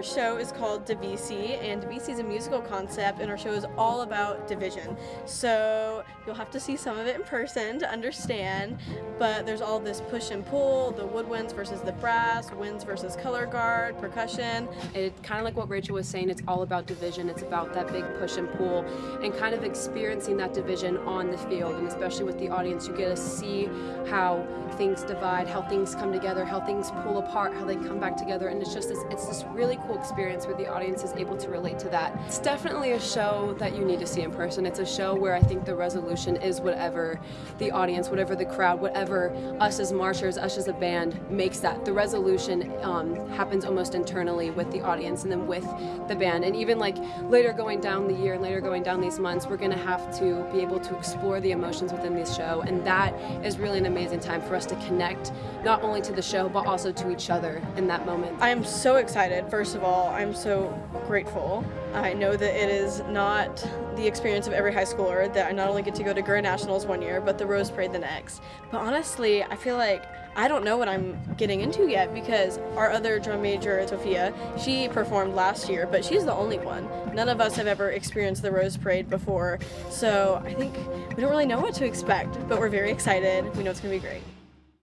our show is called Divisi, and Divisi is a musical concept, and our show is all about division. So you'll have to see some of it in person to understand, but there's all this push and pull, the woodwinds versus the brass, winds versus color guard, percussion. It's kind of like what Rachel was saying, it's all about division. It's about that big push and pull and kind of experiencing that division on the field, and especially with the audience, you get to see how things divide, how things come together, how things pull apart, how they come back together, and it's just this, it's this really cool experience where the audience is able to relate to that. It's definitely a show that you need to see in person. It's a show where I think the resolution is whatever the audience, whatever the crowd, whatever us as marchers, us as a band makes that. The resolution um, happens almost internally with the audience and then with the band. And even like later going down the year and later going down these months, we're gonna have to be able to explore the emotions within this show. And that is really an amazing time for us to connect not only to the show, but also to each other in that moment. I am so excited. First of all, I'm so grateful. I know that it is not the experience of every high schooler that I not only get to go to Grand Nationals one year, but the Rose Parade the next. But honestly, I feel like I don't know what I'm getting into yet because our other drum major, Sophia, she performed last year, but she's the only one. None of us have ever experienced the Rose Parade before, so I think we don't really know what to expect, but we're very excited. We know it's going to be great.